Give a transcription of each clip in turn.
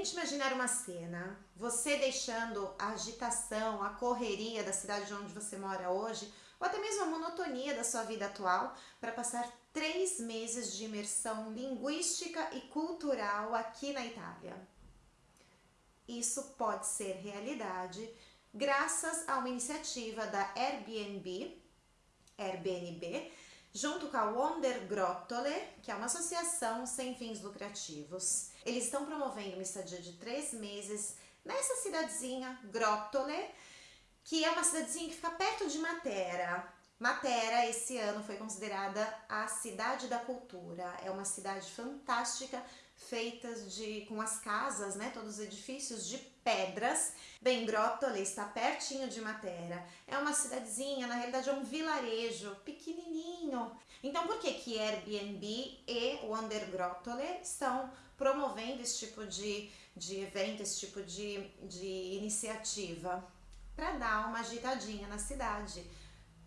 Tente imaginar uma cena, você deixando a agitação, a correria da cidade onde você mora hoje, ou até mesmo a monotonia da sua vida atual, para passar três meses de imersão linguística e cultural aqui na Itália. Isso pode ser realidade graças a uma iniciativa da Airbnb, Airbnb, junto com a Wonder Grottole, que é uma associação sem fins lucrativos. Eles estão promovendo uma estadia de três meses nessa cidadezinha, Grottole, que é uma cidadezinha que fica perto de Matera. Matera, esse ano, foi considerada a cidade da cultura. É uma cidade fantástica, feitas de com as casas, né, todos os edifícios de pedras. Bem, Grottole está pertinho de Matera. É uma cidadezinha, na realidade é um vilarejo pequenininho. Então, por que que Airbnb e o Undergrottole estão promovendo esse tipo de, de evento, esse tipo de, de iniciativa? Para dar uma agitadinha na cidade.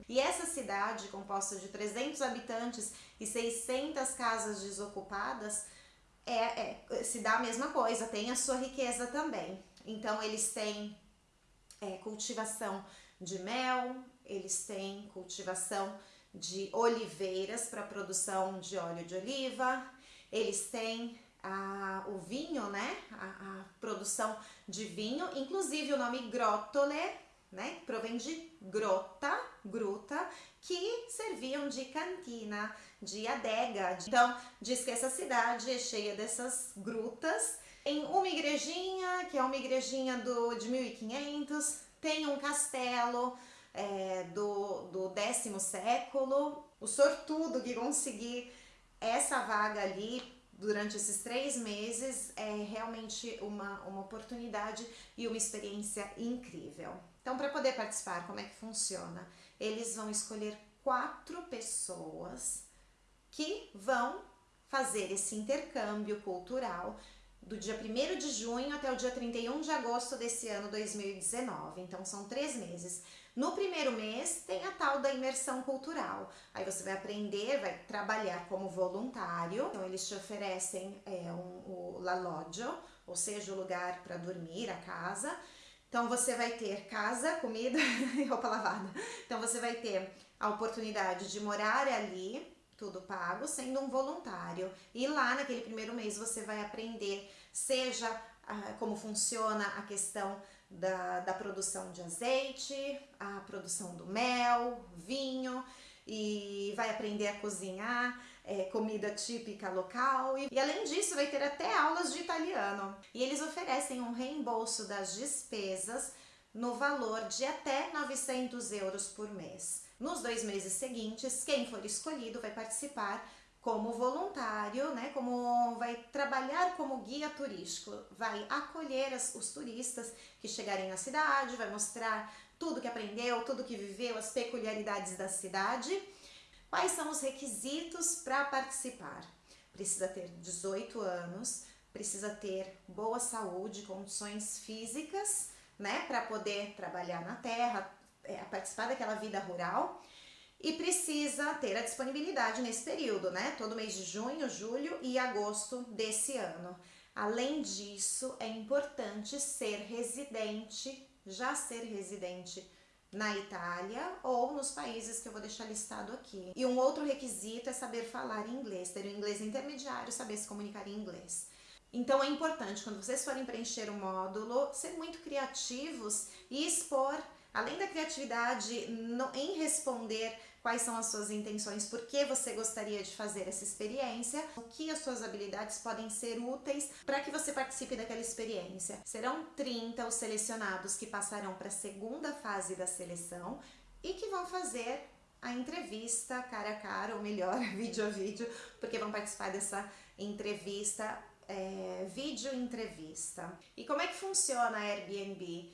E essa cidade, composta de 300 habitantes e 600 casas desocupadas, é, é, se dá a mesma coisa, tem a sua riqueza também. Então eles têm é, cultivação de mel, eles têm cultivação de oliveiras para produção de óleo de oliva, eles têm a, o vinho, né? A, a, produção de vinho, inclusive o nome Grottole, né? Provém de grota, gruta, que serviam de cantina, de adega. Então, diz que essa cidade é cheia dessas grutas. Em uma igrejinha, que é uma igrejinha do, de 1500, tem um castelo é, do, do décimo século. O sortudo que conseguir essa vaga ali durante esses três meses é realmente uma, uma oportunidade e uma experiência incrível. Então, para poder participar, como é que funciona? Eles vão escolher quatro pessoas que vão fazer esse intercâmbio cultural do dia 1 de junho até o dia 31 de agosto desse ano 2019. Então, são três meses. No primeiro mês tem a tal da imersão cultural. Aí você vai aprender, vai trabalhar como voluntário. Então eles te oferecem é, um, o la loggio, ou seja, o lugar para dormir, a casa. Então você vai ter casa, comida e roupa lavada. Então você vai ter a oportunidade de morar ali, tudo pago, sendo um voluntário. E lá naquele primeiro mês você vai aprender, seja ah, como funciona a questão da, da produção de azeite, a produção do mel, vinho, e vai aprender a cozinhar é, comida típica local e, e, além disso vai ter até aulas de italiano. E eles oferecem um reembolso das despesas no valor de até 900 euros por mês. Nos dois meses seguintes, quem for escolhido vai participar como voluntário, né, como vai trabalhar como guia turístico, vai acolher as, os turistas que chegarem na cidade, vai mostrar tudo que aprendeu, tudo que viveu, as peculiaridades da cidade. Quais são os requisitos para participar? Precisa ter 18 anos, precisa ter boa saúde, condições físicas, né, para poder trabalhar na terra, é, participar daquela vida rural e precisa ter a disponibilidade nesse período, né? Todo mês de junho, julho e agosto desse ano. Além disso, é importante ser residente, já ser residente na Itália ou nos países que eu vou deixar listado aqui. E um outro requisito é saber falar inglês, ter um inglês intermediário, saber se comunicar em inglês. Então é importante, quando vocês forem preencher o módulo, ser muito criativos e expor, além da criatividade no, em responder quais são as suas intenções, por que você gostaria de fazer essa experiência, o que as suas habilidades podem ser úteis para que você participe daquela experiência. Serão 30 os selecionados que passarão para a segunda fase da seleção e que vão fazer a entrevista cara a cara, ou melhor, vídeo a vídeo, porque vão participar dessa entrevista, é, vídeo entrevista. E como é que funciona a Airbnb?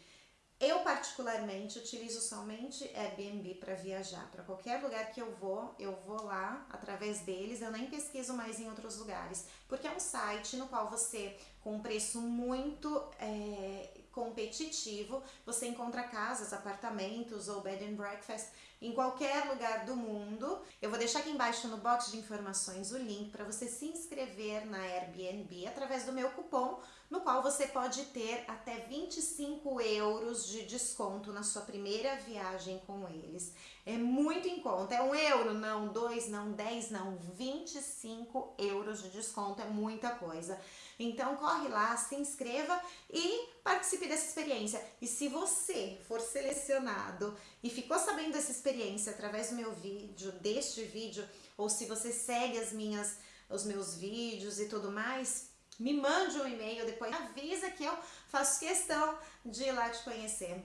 Eu particularmente utilizo somente Airbnb para viajar. Para qualquer lugar que eu vou, eu vou lá através deles, eu nem pesquiso mais em outros lugares, porque é um site no qual você, com um preço muito é, competitivo, você encontra casas, apartamentos ou bed and breakfast em qualquer lugar do mundo. Eu vou deixar aqui embaixo no box de informações o link para você se inscrever na Airbnb através do meu cupom, no qual você pode ter até 25 euros de desconto na sua primeira viagem com eles. É muito em conta, é um euro, não, dois, não, dez, não, 25 euros de desconto, é muita coisa. Então corre lá, se inscreva e participe dessa experiência. E se você for selecionado e ficou sabendo dessa experiência através do meu vídeo, deste vídeo, ou se você segue as minhas, os meus vídeos e tudo mais, me mande um e-mail, depois avisa que eu faço questão de ir lá te conhecer.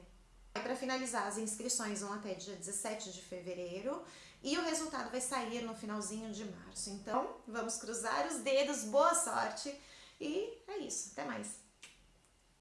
Para finalizar, as inscrições vão até dia 17 de fevereiro e o resultado vai sair no finalzinho de março. Então, vamos cruzar os dedos, boa sorte e é isso. Até mais.